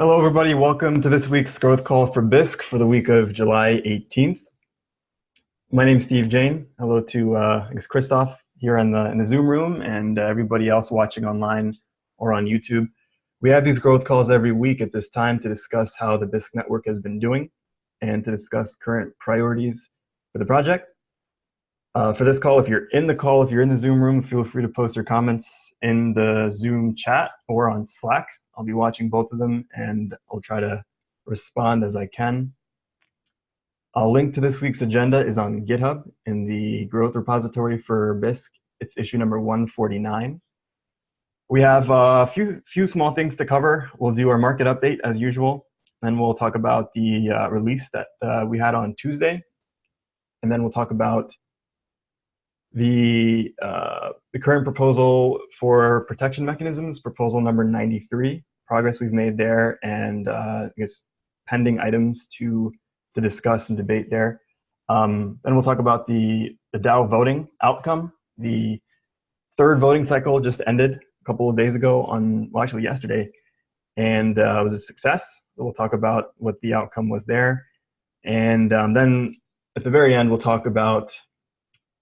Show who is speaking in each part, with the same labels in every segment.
Speaker 1: Hello, everybody. Welcome to this week's growth call for Bisq for the week of July 18th. My name is Steve Jain. Hello to uh, Christoph here in the in the Zoom room and uh, everybody else watching online or on YouTube. We have these growth calls every week at this time to discuss how the Bisq network has been doing and to discuss current priorities for the project. Uh, for this call, if you're in the call, if you're in the Zoom room, feel free to post your comments in the Zoom chat or on Slack. I'll be watching both of them and I'll try to respond as I can. A link to this week's agenda is on GitHub in the growth repository for Bisq. It's issue number 149. We have a few, few small things to cover. We'll do our market update as usual. Then we'll talk about the uh, release that uh, we had on Tuesday. And then we'll talk about the, uh, the current proposal for protection mechanisms, proposal number 93, progress we've made there, and uh, I guess pending items to, to discuss and debate there. Um, then we'll talk about the, the DAO voting outcome. The third voting cycle just ended a couple of days ago on, well, actually yesterday, and uh, it was a success. So we'll talk about what the outcome was there. And um, then at the very end, we'll talk about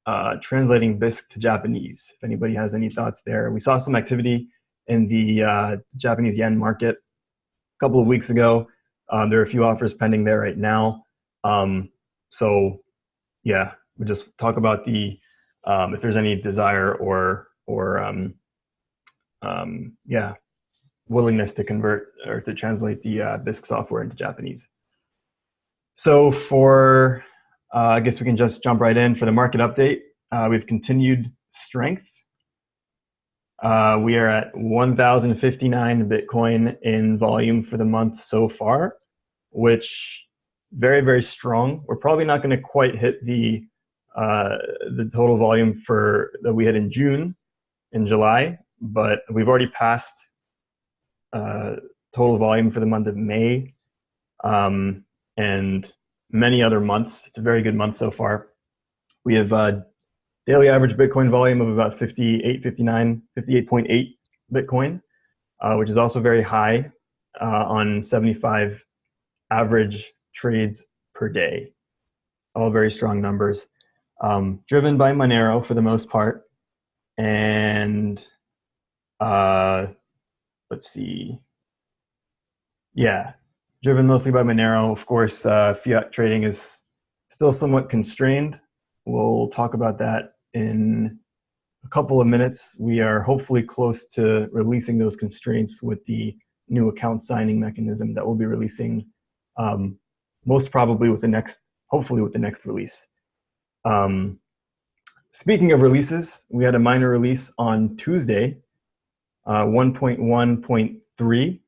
Speaker 1: uh, translating Bisq to Japanese, if anybody has any thoughts there. We saw some activity in the uh, Japanese yen market a couple of weeks ago. Um, there are a few offers pending there right now. Um, so yeah, we just talk about the, um, if there's any desire or, or um, um, yeah, willingness to convert or to translate the uh, Bisq software into Japanese. So for uh, I guess we can just jump right in for the market update. Uh, we've continued strength. Uh, we are at 1,059 Bitcoin in volume for the month so far, which very, very strong. We're probably not going to quite hit the uh, the total volume for that we had in June, in July, but we've already passed uh, total volume for the month of May. Um, and many other months. It's a very good month so far. We have uh, daily average Bitcoin volume of about 58, 59, 58.8 Bitcoin, uh, which is also very high uh, on 75 average trades per day. All very strong numbers. Um, driven by Monero for the most part. And uh, let's see. Yeah, driven mostly by Monero. Of course, uh, fiat trading is still somewhat constrained. We'll talk about that in a couple of minutes. We are hopefully close to releasing those constraints with the new account signing mechanism that we'll be releasing um, most probably with the next, hopefully with the next release. Um, speaking of releases, we had a minor release on Tuesday, uh, 1.1.3,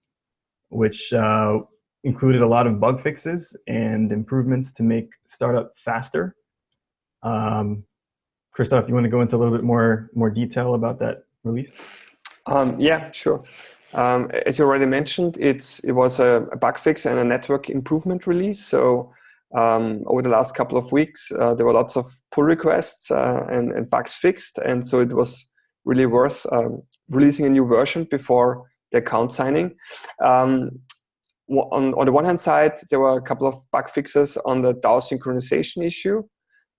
Speaker 1: which uh, included a lot of bug fixes and improvements to make startup faster. Um, Christoph, you want to go into a little bit more, more detail about that release?
Speaker 2: Um, yeah, sure. Um, as you already mentioned, it's, it was a, a, bug fix and a network improvement release. So um, over the last couple of weeks, uh, there were lots of pull requests uh, and, and, bugs fixed. And so it was really worth um, releasing a new version before the account signing. Um, on, on the one hand side, there were a couple of bug fixes on the DAO synchronization issue.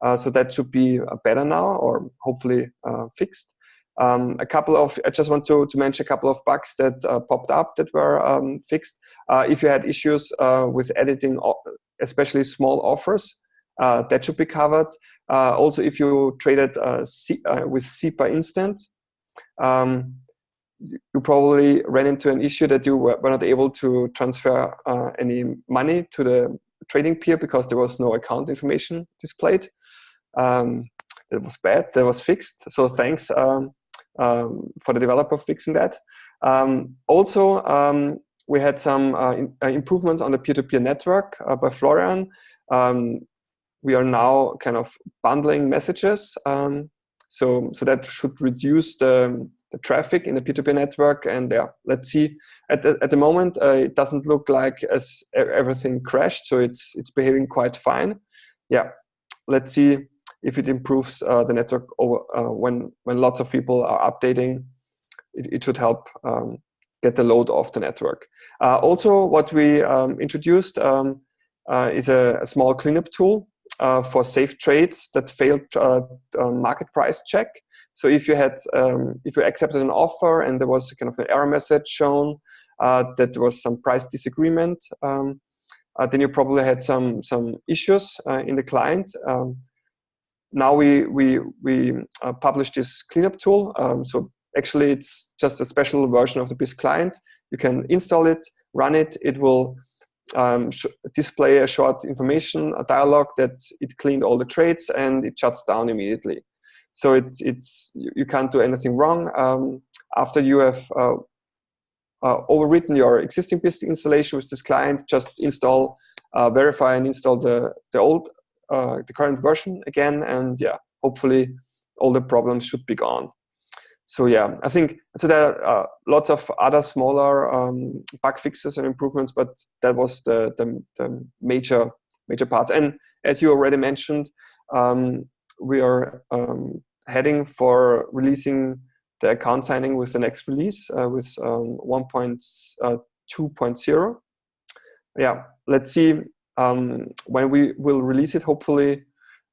Speaker 2: Uh, so that should be uh, better now or hopefully uh, fixed. Um, a couple of, I just want to, to mention a couple of bugs that uh, popped up that were um, fixed. Uh, if you had issues uh, with editing, especially small offers, that should be covered. also, if you traded with SEPA instant, um, you probably ran into an issue that you were not able to transfer any money to the trading peer because there was no account information displayed. Um, it was bad, that was fixed. So thanks um, um, for the developer fixing that. Um, also, um, we had some uh, in, uh, improvements on the peer-to-peer -peer network uh, by Florian. We are now kind of bundling messages. so, so that should reduce the, the traffic in the P2P network. And yeah, let's see. At the, at the moment, uh, it doesn't look like as everything crashed, so it's it's behaving quite fine. Yeah, let's see if it improves uh, the network over uh, when when lots of people are updating. It, it should help um, get the load off the network. Uh, also, what we um, introduced um, uh, is a, a, small cleanup tool uh, for safe trades that failed market price check. So if you had, um, if you accepted an offer and there was kind of an error message shown uh, that there was some price disagreement, um, uh, then you probably had some some issues in the client. Um, now we we we publish this cleanup tool. Um, so actually, it's just a special version of the Bisq client. You can install it, run it. It will um, display a short information, a dialog that it cleaned all the trades and it shuts down immediately. So it's, it's you can't do anything wrong. Um, after you have uh, uh, overwritten your existing Bisq installation with this client, just install, uh, verify and install the, the old, uh, the current version again, and yeah, hopefully all the problems should be gone so yeah, I think so. There are uh, lots of other smaller um, bug fixes and improvements, but that was the, the, the major major parts. And as you already mentioned, um, we are um, heading for releasing the account signing with the next release uh, with um, 1.2.0. Uh, yeah, let's see um, when we will release it. Hopefully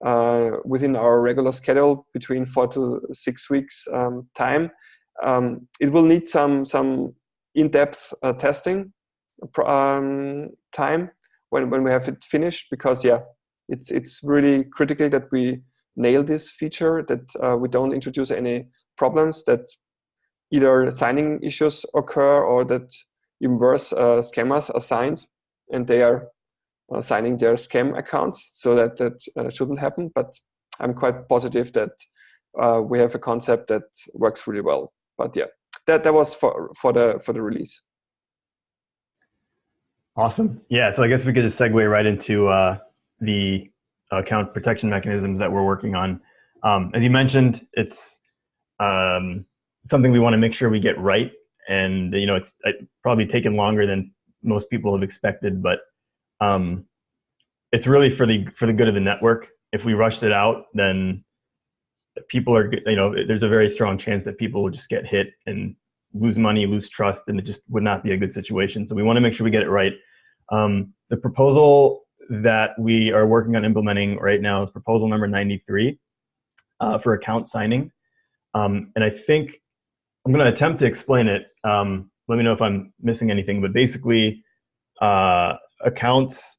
Speaker 2: uh, within our regular schedule between four to six weeks um, time. Um, it will need some some in-depth uh, testing um, time when, when we have it finished because yeah it's it's really critical that we nail this feature that uh, we don't introduce any problems that either signing issues occur or that even worse uh, scammers are signed and they are uh, signing their scam accounts so that that shouldn't happen. But i'm quite positive that uh, we have a concept that works really well. But yeah that that was for for the for the release.
Speaker 1: Awesome. Yeah so i guess we could just segue right into uh, the account protection mechanisms that we're working on um, as you mentioned it's um, something we want to make sure we get right and you know it's probably taken longer than most people have expected but um, it's really for the for the good of the network. If we rushed it out, then people are you know there's a very strong chance that people will just get hit and lose money, lose trust, and it just would not be a good situation. So we want to make sure we get it right. Um, the proposal that we are working on implementing right now is proposal number 93 uh, for account signing. Um, and I think I'm going to attempt to explain it. Um, let me know if I'm missing anything, but basically, uh, accounts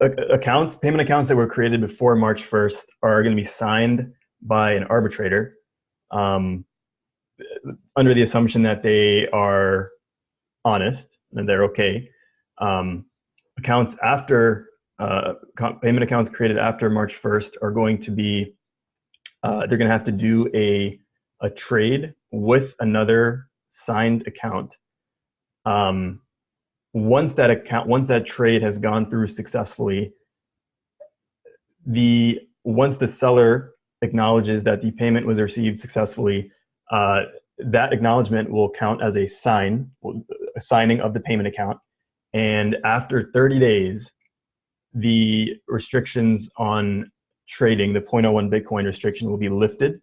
Speaker 1: accounts payment accounts that were created before March 1st are going to be signed by an arbitrator um, under the assumption that they are honest and they're okay. Um, accounts after uh, payment accounts created after March 1st are going to be uh, they're going to have to do a a trade with another signed account. Um, once that account, once that trade has gone through successfully, the once the seller acknowledges that the payment was received successfully, uh, that acknowledgement will count as a sign, a signing of the payment account. And after 30 days, the restrictions on trading, the 0.01 Bitcoin restriction will be lifted.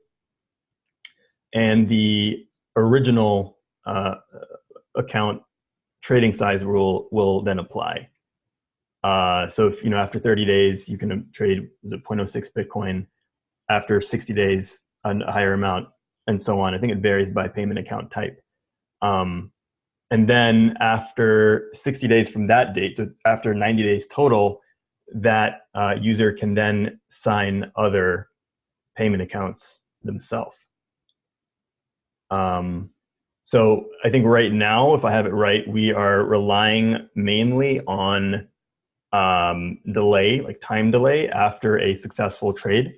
Speaker 1: And the original uh, account trading size rule will then apply. Uh, so if, you know, after 30 days, you can trade, is it 0.06 Bitcoin, after 60 days, a higher amount, and so on. I think it varies by payment account type. Um, and then after 60 days from that date, so after 90 days total, that uh, user can then sign other payment accounts themselves. Um, so I think right now, if I have it right, we are relying mainly on um, delay, like time delay after a successful trade.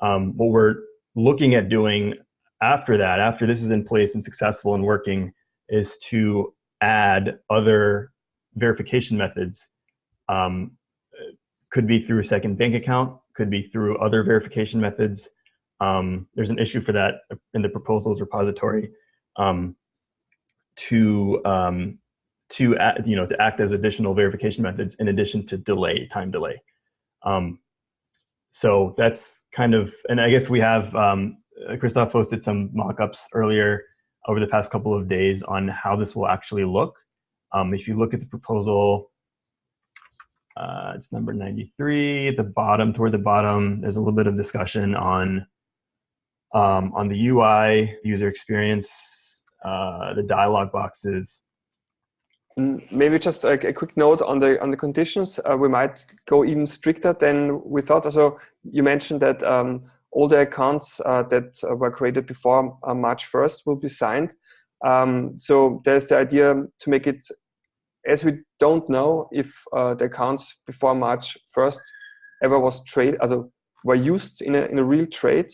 Speaker 1: Um, what we're looking at doing after that, after this is in place and successful and working, is to add other verification methods. Um, could be through a second bank account, could be through other verification methods. Um, there's an issue for that in the proposals repository um, to um, to act, you know to act as additional verification methods in addition to delay time delay. Um, so that's kind of and I guess we have um, Christoph posted some mock-ups earlier over the past couple of days on how this will actually look. Um, if you look at the proposal, uh, it's number 93, at the bottom, toward the bottom, there's a little bit of discussion on, um, on the UI, user experience, uh, the dialog boxes.
Speaker 2: Mm, maybe just a, a, quick note on the on the conditions. Uh, we might go even stricter than we thought. So you mentioned that um, all the accounts uh, that uh, were created before uh, March 1st will be signed. Um, so there's the idea to make it, as we don't know if uh, the accounts before March 1st ever was trade, also were used in a, in a real trade,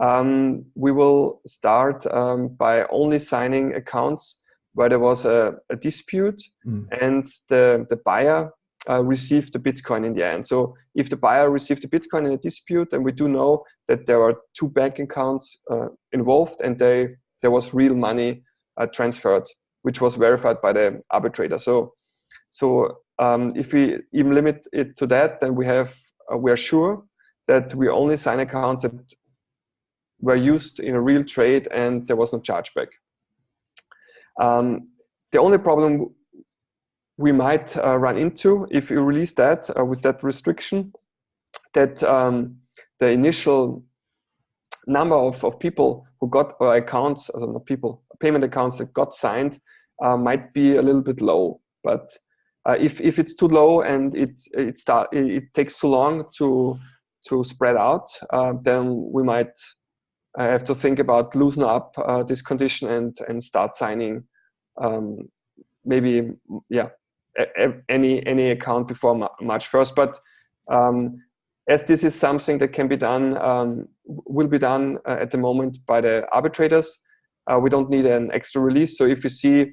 Speaker 2: um, we will start um, by only signing accounts where there was a, a dispute mm. and the, the buyer uh, received the Bitcoin in the end. So if the buyer received the Bitcoin in a dispute, then we do know that there are two bank accounts uh, involved and they, there was real money uh, transferred, which was verified by the arbitrator. So, so um, if we even limit it to that, then we have uh, we are sure that we only sign accounts that were used in a real trade and there was no chargeback. Um, the only problem we might uh, run into if you release that uh, with that restriction, that um, the initial number of, of people who got or accounts, also not people, payment accounts that got signed uh, might be a little bit low. But uh, if, if it's too low and it, it, start, it, takes too long to, to spread out, uh, then we might uh, have to think about loosen up this condition and, and start signing um, maybe yeah any any account before March 1st. But um, as this is something that can be done, um, will be done uh, at the moment by the arbitrators, uh, we don't need an extra release. So if you see,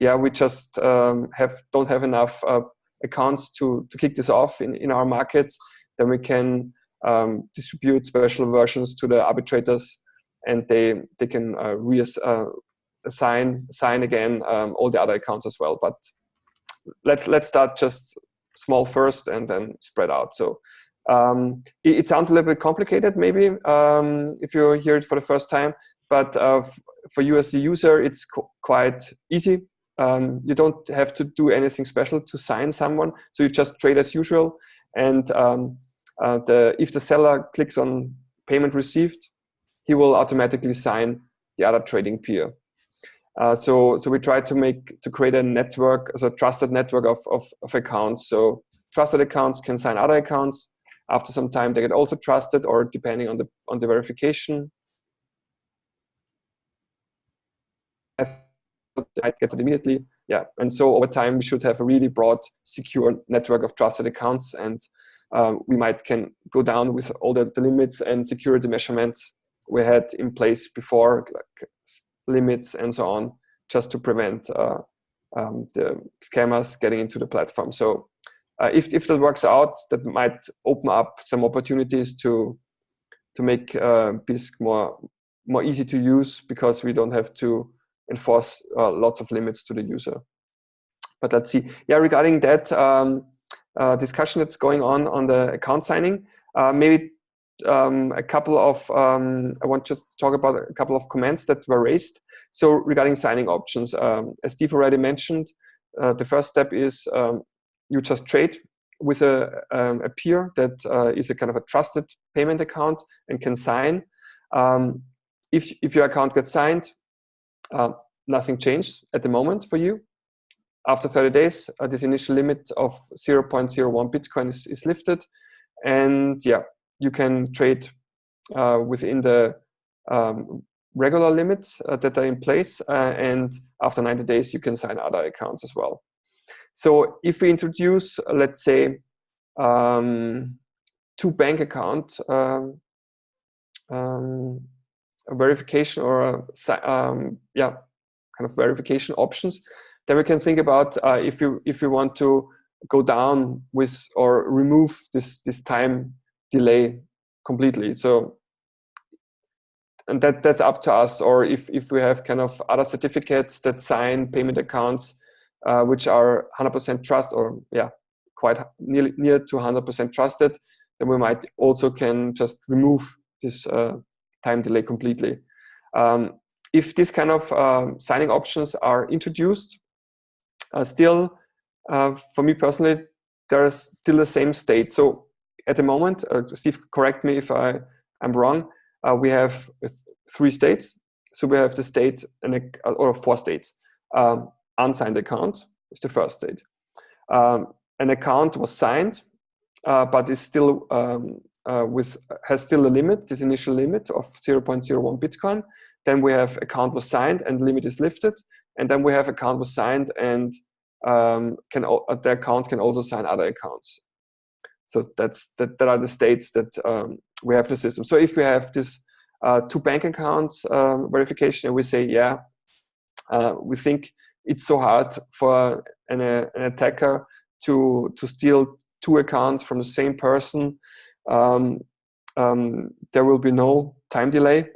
Speaker 2: yeah, we just um, have don't have enough uh, accounts to to kick this off in in our markets, then we can um, distribute special versions to the arbitrators, and they they can uh, reassign assign assign again um, all the other accounts as well. But let's let's start just small first and then spread out. So um, it, it, sounds a little bit complicated, maybe um, if you hear it for the first time. But uh, for you as the user, it's quite easy. Um, you don't have to do anything special to sign someone. So you just trade as usual. And um, uh, the, if the seller clicks on payment received, he will automatically sign the other trading peer. Uh, so, so we try to make to create a network, as a trusted network of, of, of accounts. So trusted accounts can sign other accounts. After some time, they get also trusted, or depending on the on the verification. I get it immediately. Yeah, and so over time we should have a really broad, secure network of trusted accounts, and um, we might can go down with all the, the limits and security measurements we had in place before, like limits and so on, just to prevent uh, um, the scammers getting into the platform. So uh, if, if that works out, that might open up some opportunities to to make uh, Bisq more more easy to use because we don't have to enforce uh, lots of limits to the user. But let's see. Yeah, regarding that um, uh, discussion that's going on on the account signing, uh, maybe um, a couple of, um, I want to talk about a couple of comments that were raised. So regarding signing options, um, as Steve already mentioned, uh, the first step is um, you just trade with a, um, a peer that uh, is a kind of a trusted payment account and can sign. Um, if, if your account gets signed, uh, nothing changed at the moment for you. After 30 days, uh, this initial limit of 0.01 Bitcoin is, is lifted. And yeah, you can trade uh, within the um, regular limits uh, that are in place uh, and after 90 days you can sign other accounts as well. So if we introduce, uh, let's say, um, two bank account um, um, verification or um, yeah, kind of verification options, then we can think about uh, if you if you want to go down with or remove this this time delay completely. So, and that that's up to us. Or if if we have kind of other certificates that sign payment accounts, uh, which are 100% trust or yeah, quite near near to 100% trusted, then we might also can just remove this uh, time delay completely. Um, if these kind of um, signing options are introduced, uh, still, uh, for me personally, there's still the same state. So at the moment, uh, Steve, correct me if I, I'm wrong, uh, we have three states. So we have the state, and or four states. Um, unsigned account is the first state. Um, an account was signed, uh, but is still um, uh, with has still a limit, this initial limit of 0.01 Bitcoin. Then we have account was signed and limit is lifted. And then we have account was signed and um, can uh, the account can also sign other accounts. So that's that, that are the states that um, we have the system. So if we have this uh, two bank accounts um, verification and we say, yeah, uh, we think it's so hard for an, uh, an attacker to, to steal two accounts from the same person, um, um, there will be no time delay.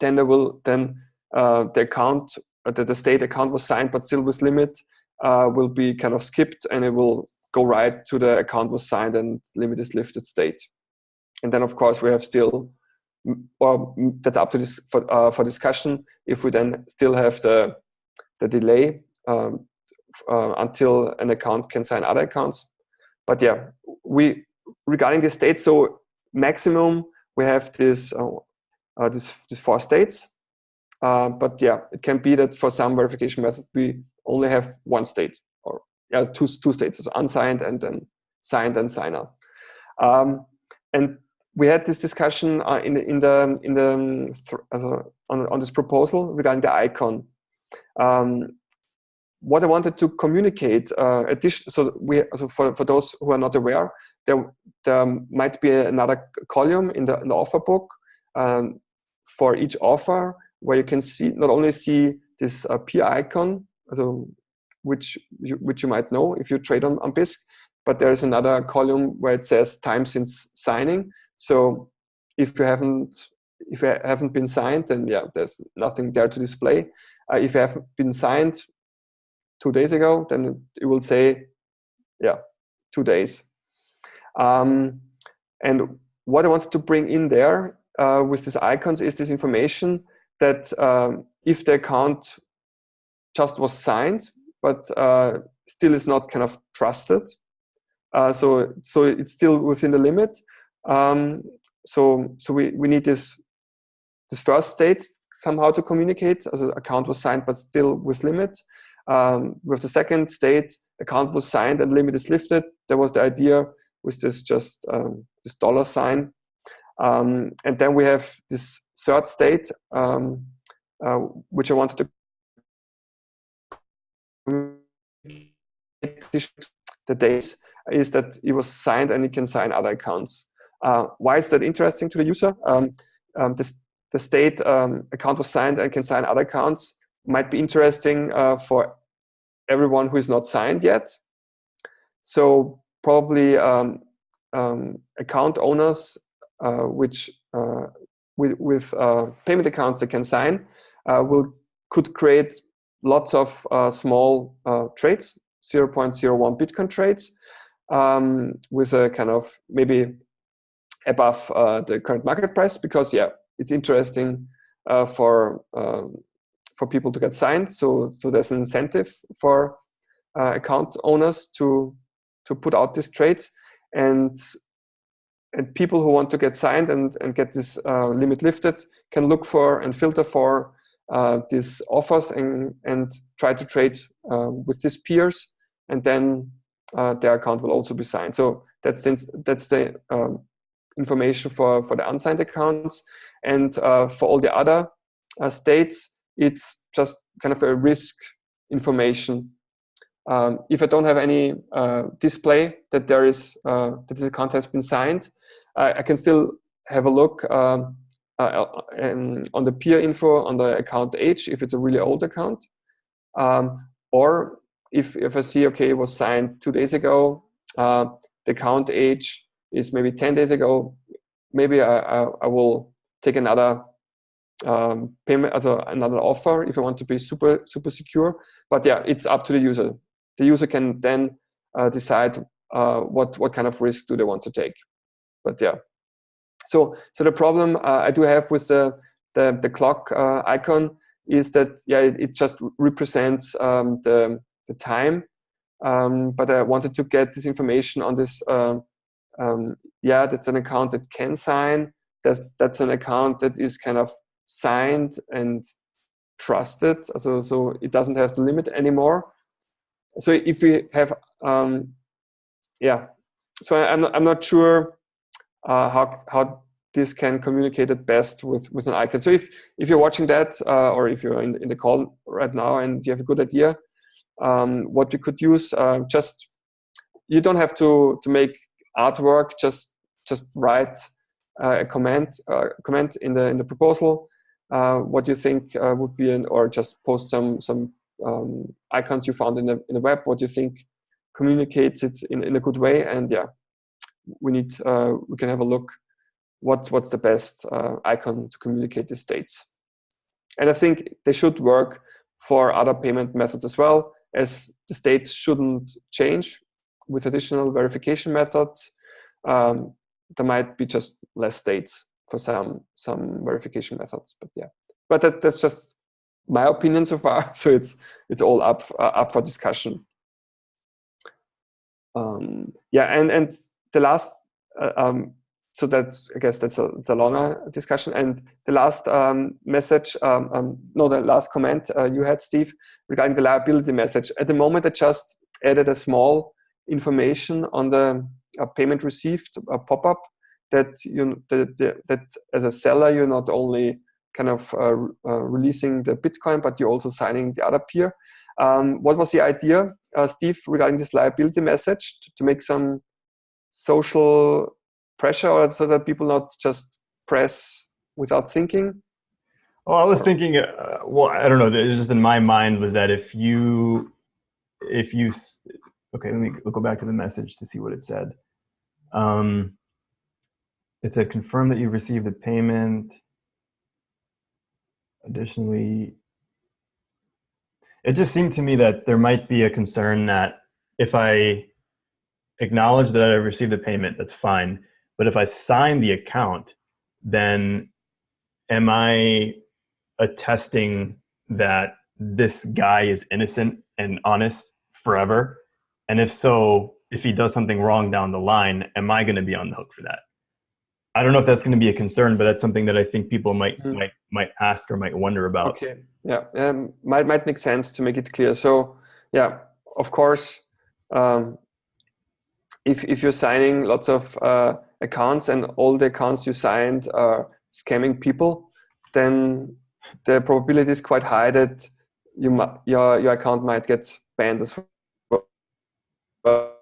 Speaker 2: Then there will then uh, the account uh, that the state account was signed but still with limit uh, will be kind of skipped and it will go right to the account was signed and limit is lifted state. And then of course we have still, or that's up to this for, uh, for discussion, if we then still have the, the delay um, uh, until an account can sign other accounts. But yeah, we regarding the states, so maximum we have this uh, uh, this, this four states. Uh, but yeah, it can be that for some verification method we only have one state or yeah, two two states, so unsigned and then signed and signer. Um, and we had this discussion uh, in in the in the um, on on this proposal regarding the icon. Um, what I wanted to communicate, uh, so we, so for, for those who are not aware, there, there might be another column in the, in the offer book um, for each offer where you can see, not only see this uh, peer icon, so which you, which you might know if you trade on, on Bisq, but there is another column where it says time since signing. So if you haven't if you haven't been signed, then yeah, there's nothing there to display. Uh, if you have been signed, two days ago, then it will say, yeah, two days. Um, and what I wanted to bring in there uh, with these icons is this information that um, if the account just was signed, but uh, still is not kind of trusted, uh, so so it's still within the limit. Um, so so we we need this this first state somehow to communicate as an account was signed but still with limit um, with the second state, account was signed and limit is lifted. There was the idea with this just um, this dollar sign. Um, and then we have this third state, um, uh, which I wanted to the days is that it was signed and it can sign other accounts. Uh, why is that interesting to the user? Um, um, this, the state um, account was signed and can sign other accounts might be interesting uh, for everyone who is not signed yet. So probably um, um, account owners uh, which uh, with, with uh, payment accounts they can sign uh, will could create lots of uh, small trades, 0.01 Bitcoin trades um, with a kind of maybe above the current market price because yeah, it's interesting for um, for people to get signed. So, so there's an incentive for uh, account owners to to put out these trades, and and people who want to get signed and and get this uh, limit lifted can look for and filter for uh, these offers and and try to trade uh, with these peers, and then uh, their account will also be signed. So that's the, that's the um, information for for the unsigned accounts, and uh, for all the other states it's just kind of a risk information. Um, if I don't have any uh, display that there is uh, that this account has been signed, I, I can still have a look um, uh, on the peer info on the account age if it's a really old account, um, or if if I see okay it was signed two days ago, uh, the account age is maybe ten days ago, maybe I, I, I will take another um, payment as another offer if I want to be super super secure. But yeah, it's up to the user. The user can then uh, decide uh, what what kind of risk do they want to take. But yeah, so so the problem uh, I do have with the the, the clock uh, icon is that, yeah, it, it just represents um, the, the time. Um, but I wanted to get this information on this, uh, um, yeah, that's an account that can sign. That's, that's an account that is kind of signed and trusted. So, so it doesn't have the limit anymore. So if we have, um, yeah, so I'm not, I'm not sure uh, how, how this can communicate it best with, with an icon. So if, if you're watching that, uh, or if you're in, in the call right now and you have a good idea, um, what we could use, uh, just, you don't have to, to make artwork, just, just write uh, a comment, uh, comment in the, in the proposal, uh, what you think would be an, or just post some, some um, icons you found in the, in the web, what you think communicates it in, in a good way. And yeah, we need, uh, we can have a look what, what's the best uh, icon to communicate the states. And I think they should work for other payment methods as well, as the states shouldn't change with additional verification methods. Um, there might be just less states for some some verification methods, but yeah. But that, that's just my opinion so far. So it's it's all up uh, up for discussion. Um, yeah, and and the last uh, um, so that I guess that's a, a longer discussion. And the last um, message, um, um, no, the last comment uh, you had, Steve, regarding the liability message. At the moment, I just added a small information on the uh, payment received uh, pop-up that you that, that as a seller you're not only kind of uh, uh, releasing the Bitcoin, but you're also signing the other peer. Um, what was the idea, uh, Steve, regarding this liability message to, to make some social pressure or so that people not just press without thinking?
Speaker 1: Well, I was thinking, uh, well, I don't know, just in my mind was that if you, if you, okay, let me go back to the message to see what it said. Um, it said, confirm that you received the payment. Additionally, it just seemed to me that there might be a concern that if I acknowledge that I received the payment, that's fine. But if I sign the account, then am I attesting that this guy is innocent and honest forever? And if so, if he does something wrong down the line, am I going to be on the hook for that? I don't know if that's going to be a concern, but that's something that I think people might mm. might might ask or might wonder about.
Speaker 2: Okay, yeah, um, might might make sense to make it clear. So, yeah, of course, um, if if you're signing lots of uh, accounts and all the accounts you signed are scamming people, then the probability is quite high that you your your account might get banned as well.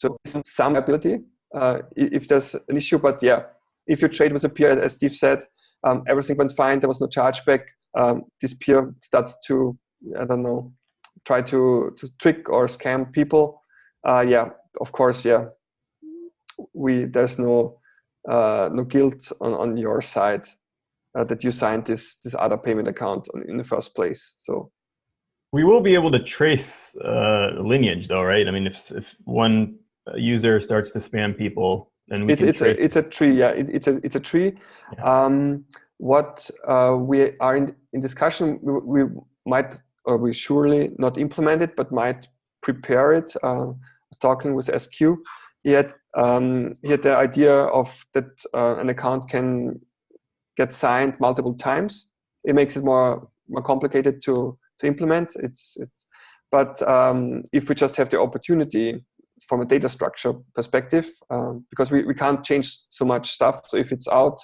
Speaker 2: So some ability uh, if there's an issue, but yeah, if you trade with a peer, as Steve said, um, everything went fine. There was no chargeback. Um, this peer starts to I don't know try to to trick or scam people. Uh, yeah, of course, yeah, we there's no uh, no guilt on, on your side uh, that you signed this this other payment account in the first place. So
Speaker 1: we will be able to trace uh, lineage, though, right? I mean, if if one user starts to spam people, then we
Speaker 2: it's it's a it's a tree. Yeah, it, it's a it's a tree. Yeah. Um, what uh, we are in in discussion, we, we, might or we surely not implement it, but might prepare it. Uh, talking with SQ he had um, he had the idea of that uh, an account can get signed multiple times. It makes it more more complicated to to implement. It's it's but um, if we just have the opportunity from a data structure perspective, um, because we, we can't change so much stuff. So if it's out,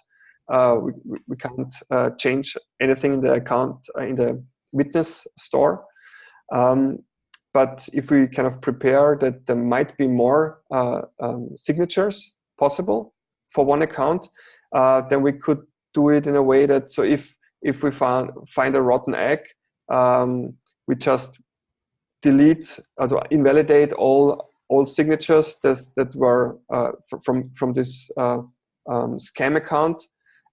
Speaker 2: uh, we, we can't uh, change anything in the account uh, in the witness store. Um, but if we kind of prepare that there might be more uh, um, signatures possible for one account, uh, then we could do it in a way that, so if, if we find, find a rotten egg, um, we just delete, uh, invalidate all, all signatures that, that were uh, from, from this uh, um, scam account.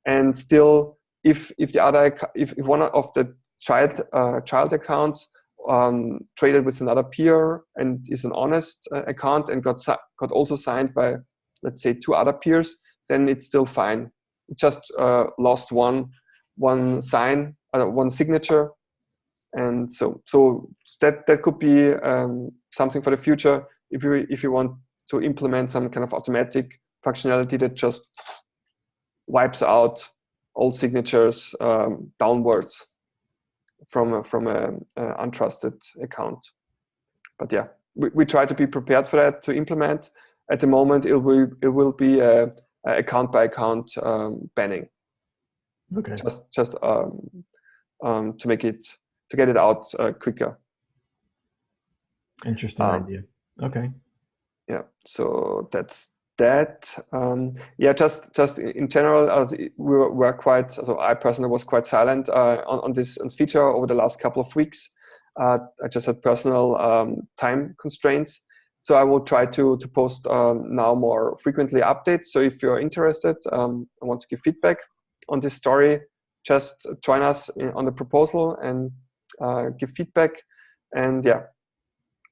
Speaker 2: And still, if, if the other, if, if one of the child, uh, child accounts um, traded with another peer and is an honest uh, account and got got also signed by let's say two other peers, then it's still fine. just uh, lost one one sign, uh, one signature, and so so that that could be um, something for the future if you if you want to implement some kind of automatic functionality that just wipes out all signatures um, downwards from a, from a, a, untrusted account. But yeah, we, we try to be prepared for that to implement. At the moment, it will it will be a, a account by account um, banning.
Speaker 1: Okay.
Speaker 2: Just just um, um, to make it to get it out uh, quicker.
Speaker 1: Interesting um, idea. Okay.
Speaker 2: Yeah. So that's that. Um, yeah, just just in general, uh, we were, were, quite. So I personally was quite silent uh, on, on this, on feature over the last couple of weeks. Uh, I just had personal um, time constraints. So I will try to to post um, now more frequently updates. So if you're interested, um, want to give feedback on this story, just join us in, on the proposal and uh, give feedback. And yeah,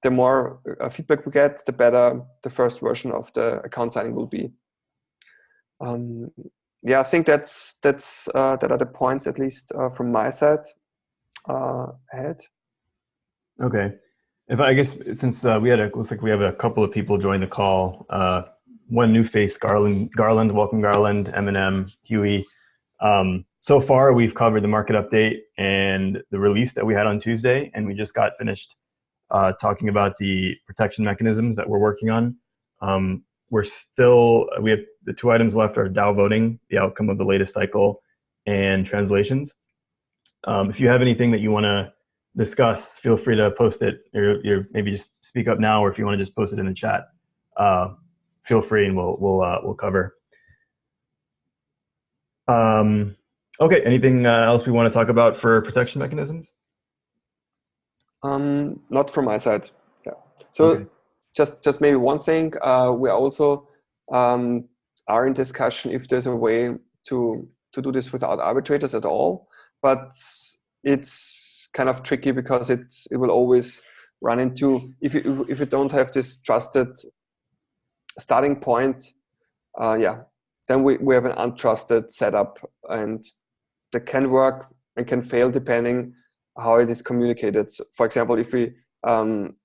Speaker 2: the more uh, feedback we get, the better the first version of the account signing will be. Um, yeah, I think that's that's uh, that are the points at least uh, from my side uh, ahead.
Speaker 1: Okay, if I guess since uh, we had a looks like we have a couple of people join the call. Uh, one new face, Garland, Garland, welcome Garland, Eminem, Huey. Um, so far, we've covered the market update and the release that we had on Tuesday, and we just got finished uh, talking about the protection mechanisms that we're working on. Um, we're still, we have the two items left are DAO voting, the outcome of the latest cycle, and translations. Um, if you have anything that you want to discuss, feel free to post it, or, or, maybe just speak up now, or if you want to just post it in the chat, uh, feel free, and we'll we'll uh, we'll cover. Um, okay, anything uh, else we want to talk about for protection mechanisms?
Speaker 2: Um, not from my side. Yeah. So okay. just just maybe one thing. Uh, we also um, are in discussion if there's a way to to do this without arbitrators at all, but it's kind of tricky because it's it will always run into if you if you don't have this trusted starting point. Uh, yeah, then we, we have an untrusted setup and that can work and can fail depending how it is communicated. So for example, if we, um,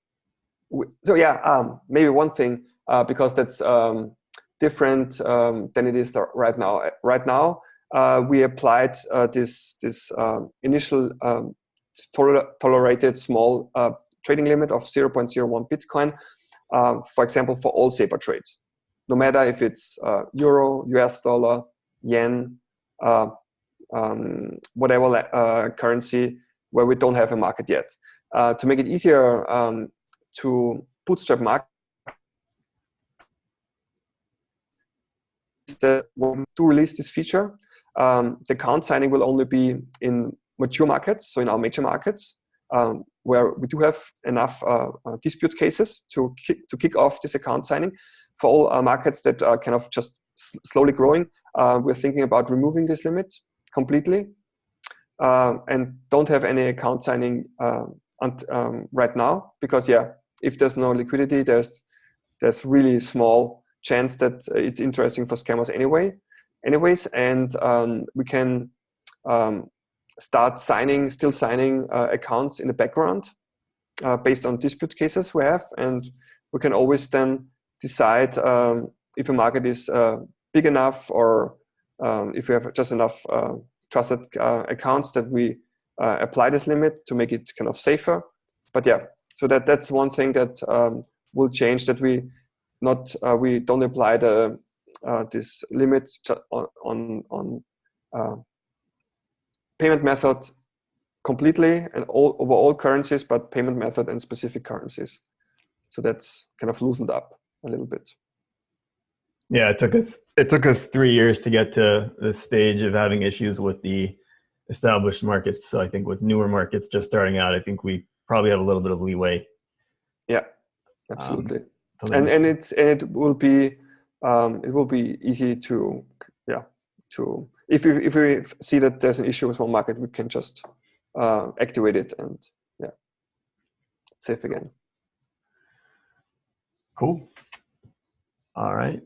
Speaker 2: we so yeah, um, maybe one thing, uh, because that's um, different um, than it is right now. Right now, uh, we applied uh, this, this um, initial um, toler tolerated small uh, trading limit of 0.01 Bitcoin, uh, for example, for all SEPA trades. No matter if it's uh, euro, US dollar, yen, whatever currency, where we don't have a market yet. Uh, to make it easier um, to bootstrap market, that when to release this feature, um, the account signing will only be in mature markets, so in our major markets, um, where we do have enough uh, uh, dispute cases to kick, to kick off this account signing. For all uh, markets that are kind of just slowly growing, uh, we're thinking about removing this limit completely uh, and don't have any account signing uh, um, right now because yeah, if there's no liquidity, there's there's really small chance that it's interesting for scammers anyway. Anyways, and um, we can um, start signing, still signing uh, accounts in the background uh, based on dispute cases we have, and we can always then decide um, if a market is uh, big enough or um, if we have just enough uh, trusted uh, accounts that we uh, apply this limit to make it kind of safer. But yeah, so that that's one thing that um, will change that we not uh, we don't apply the uh, this limit on on, on uh, payment method completely and all over all currencies, but payment method and specific currencies. So that's kind of loosened up a little bit.
Speaker 1: Yeah, it took us it took us three years to get to the stage of having issues with the established markets. So I think with newer markets just starting out, I think we probably have a little bit of leeway.
Speaker 2: Yeah, absolutely. Um, and and it's and it will be um, it will be easy to yeah to if we if we see that there's an issue with one market, we can just uh, activate it and yeah safe again.
Speaker 1: Cool. All right.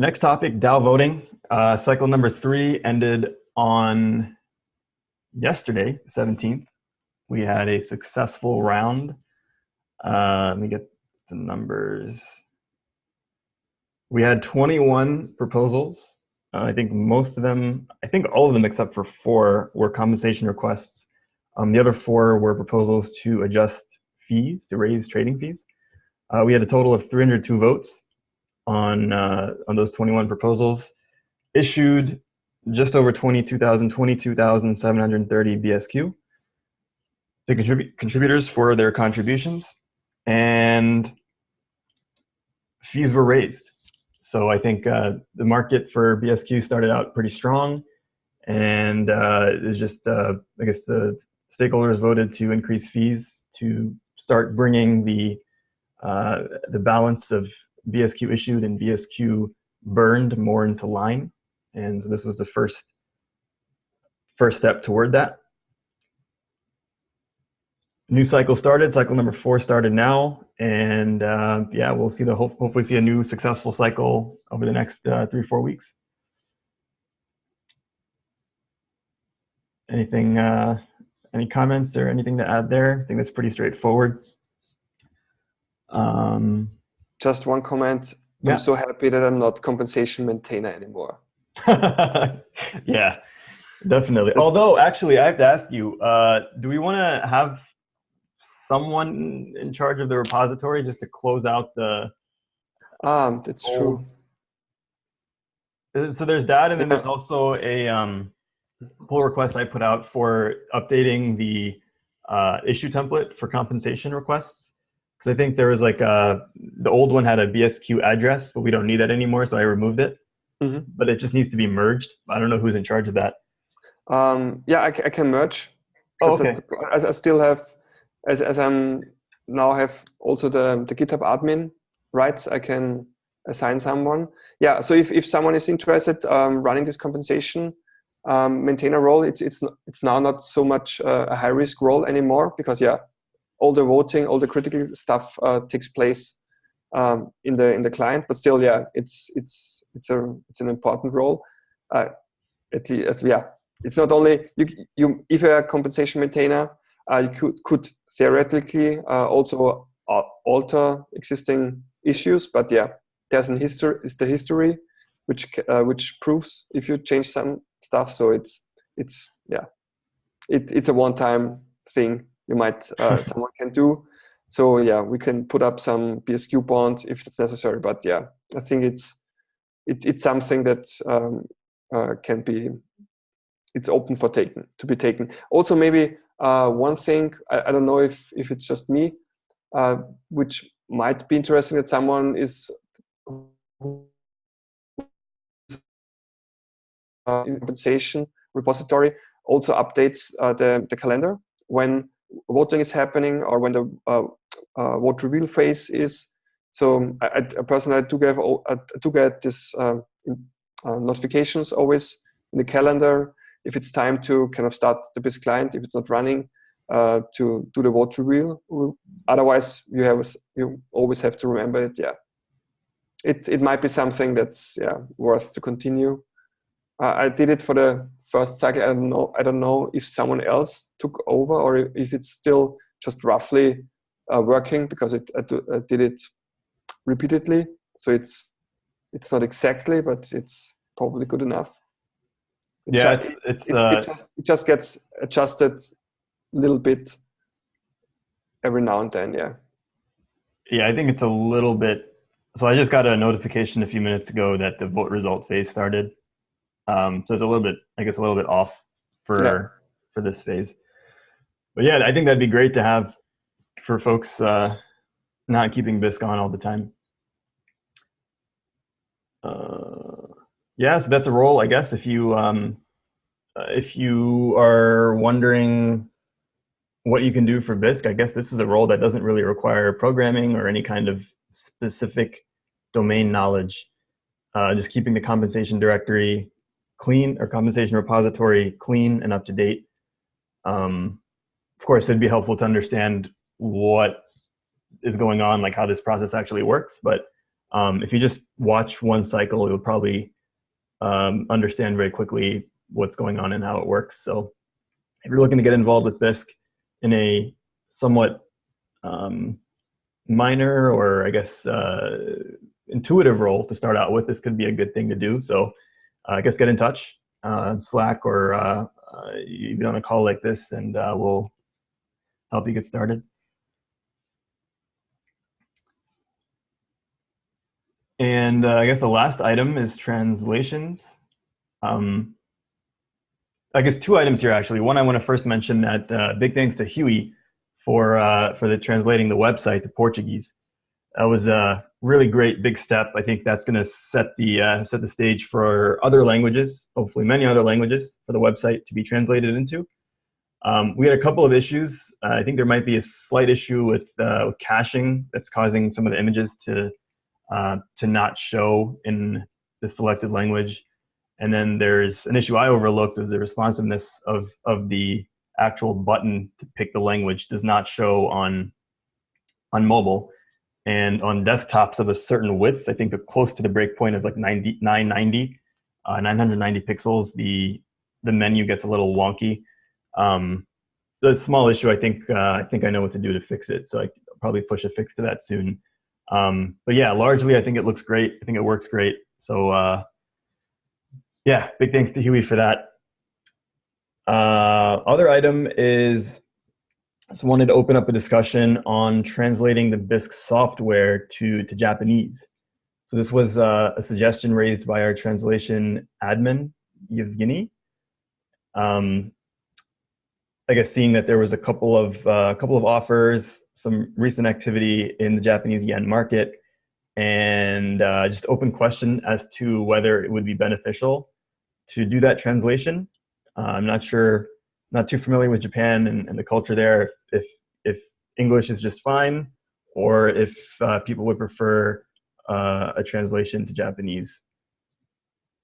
Speaker 1: Next topic, DAO voting. Uh, cycle number three ended on yesterday, 17th. We had a successful round. Uh, let me get the numbers. We had 21 proposals. Uh, I think most of them, I think all of them except for four were compensation requests. Um, the other four were proposals to adjust fees, to raise trading fees. Uh, we had a total of 302 votes on, uh, on those 21 proposals, issued just over 22,000, 22,730 BSQ. The contrib contributors for their contributions and fees were raised. So I think uh, the market for BSQ started out pretty strong and uh, it's just, uh, I guess the stakeholders voted to increase fees to start bringing the, uh, the balance of BSQ issued and BSQ burned more into line. And so this was the first, first step toward that. New cycle started, cycle number four started now. And uh, yeah, we'll see the hope, hopefully see a new successful cycle over the next uh, three, four weeks. Anything, uh, any comments or anything to add there? I think that's pretty straightforward. Um,
Speaker 2: Just one comment.
Speaker 1: Yeah.
Speaker 2: I'm so happy that I'm not compensation maintainer anymore.
Speaker 1: yeah, definitely. Although, actually, I have to ask you: uh, Do we want to have someone in charge of the repository just to close out the?
Speaker 2: Um, that's
Speaker 1: Oh.
Speaker 2: true.
Speaker 1: Uh, So there's that, and then
Speaker 2: Yeah.
Speaker 1: there's also a um, pull request I put out for updating the uh, issue template for compensation requests. Because I think there was like a, the old one had a BSQ address, but we don't need that anymore, so I removed it.
Speaker 2: Mhm.
Speaker 1: But it just needs to be merged. I don't know who's in charge of that.
Speaker 2: Um, yeah, I, I can merge.
Speaker 1: Oh, okay.
Speaker 2: the- As I still have, as as I'm now have also the the GitHub admin rights, I can assign someone. Yeah. So if if someone is interested um, running this compensation um, maintainer role, it's it's it's now not so much uh, a high risk role anymore because yeah, all the voting, all the critical stuff uh, takes place um, in the in the client. But still, yeah, it's it's it's a it's an important role. Uh, at least, yeah, it's not only you. You if you're a compensation maintainer, uh, you could could theoretically uh, also uh, alter existing issues. But yeah, there's an history. Is the history which uh, which proves if you change some stuff. So it's it's yeah, it, it's a one-time thing you might uh, someone can do. So yeah, we can put up some BSQ bond if it's necessary. But yeah, I think it's it, it's something that um, uh, can be it's open for taken to be taken. Also, maybe uh, one thing I, I don't know if if it's just me, uh, which might be interesting that someone is uh, in compensation repository also updates uh, the the calendar when voting is happening or when the uh, uh, vote reveal phase is. So I, I personally I do get I do get this um, uh, notifications always in the calendar if it's time to kind of start the Bisq client if it's not running uh, to do the vote reveal. Otherwise, you have you always have to remember it. Yeah, it it might be something that's yeah worth to continue. Uh, I did it for the first cycle. I don't know. I don't know if someone else took over or if it's still just roughly uh, working because it I, do, I did it repeatedly. So it's it's not exactly, but it's probably good enough. It
Speaker 1: Yeah,
Speaker 2: ju-
Speaker 1: it's, it's
Speaker 2: it,
Speaker 1: uh,
Speaker 2: it, just, it just gets adjusted a little bit every now and then. Yeah.
Speaker 1: yeah, I think it's a little bit. So I just got a notification a few minutes ago that the vote result phase started. Um, so it's a little bit, I guess, a little bit off for
Speaker 2: Yeah.
Speaker 1: for this phase. But yeah, I think that'd be great to have for folks uh, not keeping Bisq on all the time. Uh, yeah, so that's a role, I guess. If you um, uh, if you are wondering what you can do for Bisq, I guess this is a role that doesn't really require programming or any kind of specific domain knowledge. Uh, just keeping the compensation directory clean or compensation repository clean and up to date. Um, of course, it'd be helpful to understand what is going on, like how this process actually works. But Um, if you just watch one cycle, you'll probably um, understand very quickly what's going on and how it works. So if you're looking to get involved with Bisq in a somewhat um, minor or I guess uh, intuitive role to start out with, this could be a good thing to do. So I guess get in touch uh, Slack or uh, uh, be on a call like this and uh, we'll help you get started. And uh, I guess the last item is translations. Um, I guess two items here actually. One, I want to first mention that uh, big thanks to Huey for uh, for the translating the website to Portuguese. That was a really great big step. I think that's going to set the uh, set the stage for other languages, hopefully many other languages, for the website to be translated into. Um, we had a couple of issues. Uh, I think there might be a slight issue with, uh, with caching that's causing some of the images to uh, to not show in the selected language. And then there's an issue I overlooked is the responsiveness of, of the actual button to pick the language does not show on, on mobile. And on desktops of a certain width, I think close to the breakpoint of like 90, 990, uh, 990 pixels, the, the menu gets a little wonky. Um, so a small issue. I think, uh, I think I know what to do to fix it. So I probably push a fix to that soon. Um, but yeah, largely, I think it looks great. I think it works great. So uh, yeah, big thanks to Huey for that. Uh, other item is, I wanted to open up a discussion on translating the Bisq software to, to Japanese. So this was uh, a suggestion raised by our translation admin, Yevgeny. Um, I guess seeing that there was a couple of uh, couple of offers some recent activity in the Japanese yen market and uh, just open question as to whether it would be beneficial to do that translation. Uh, I'm not sure, not too familiar with Japan and, and the culture there, if, if English is just fine or if uh, people would prefer uh, a translation to Japanese.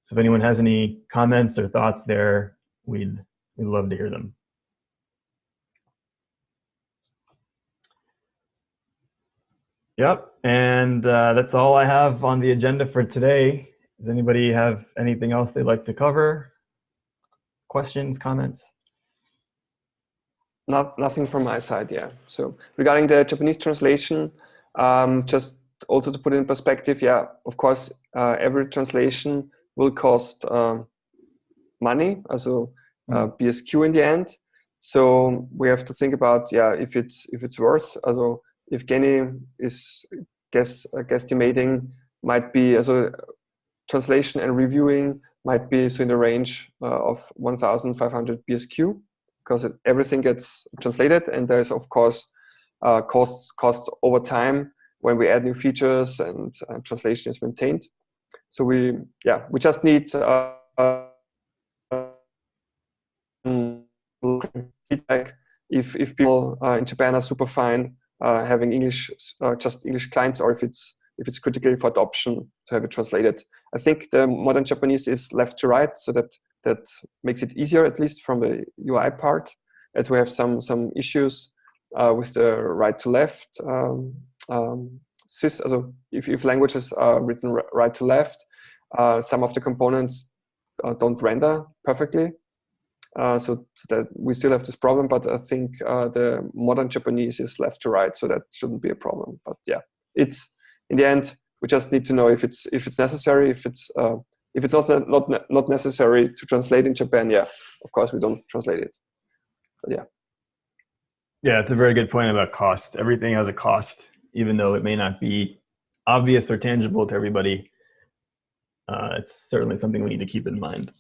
Speaker 1: So if anyone has any comments or thoughts there, we'd, we'd love to hear them. Yep, and uh, that's all I have on the agenda for today. Does anybody have anything else they'd like to cover? Questions, comments?
Speaker 2: Not nothing from my side, yeah. So regarding the Japanese translation, um, just also to put it in perspective, yeah, of course, uh, every translation will cost uh, money, also uh, mm. BSQ in the end. So we have to think about, yeah, if it's if it's worth, also Evgeny is guess uh, guesstimating might be also translation and reviewing might be so in the range uh, of 1,500 BSQ because it, everything gets translated and there's of course uh, costs cost over time when we add new features and, translation is maintained. So we yeah we just need uh, feedback if if people uh, in Japan are super fine uh, having English, uh, just English clients, or if it's if it's critical for adoption to have it translated. I think the modern Japanese is left to right, so that that makes it easier, at least from the UI part, as we have some some issues uh, with the right to left. Um, um, sys, also if, if languages are written right to left, uh, some of the components uh, don't render perfectly. Uh, so that we still have this problem, but I think uh, the modern Japanese is left to right, so that shouldn't be a problem. But yeah, it's in the end we just need to know if it's if it's necessary. If it's uh, if it's not not not necessary to translate in Japan, yeah, of course we don't translate it. But yeah.
Speaker 1: Yeah, it's a very good point about cost. Everything has a cost, even though it may not be obvious or tangible to everybody. Uh, it's certainly something we need to keep in mind.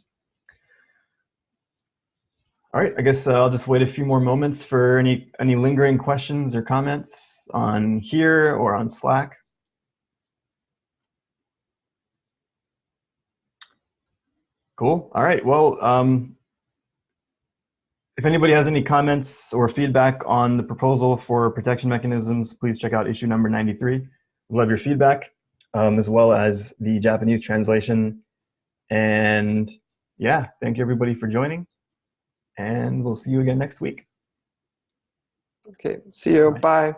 Speaker 1: All right, I guess uh, I'll just wait a few more moments for any, any lingering questions or comments on here or on Slack. Cool. All right. Well, um, if anybody has any comments or feedback on the proposal for protection mechanisms, please check out issue number 93. we love your feedback, um, as well as the Japanese translation. And yeah, thank you everybody for joining and we'll see you again next week.
Speaker 2: Okay, see you. Bye. Bye.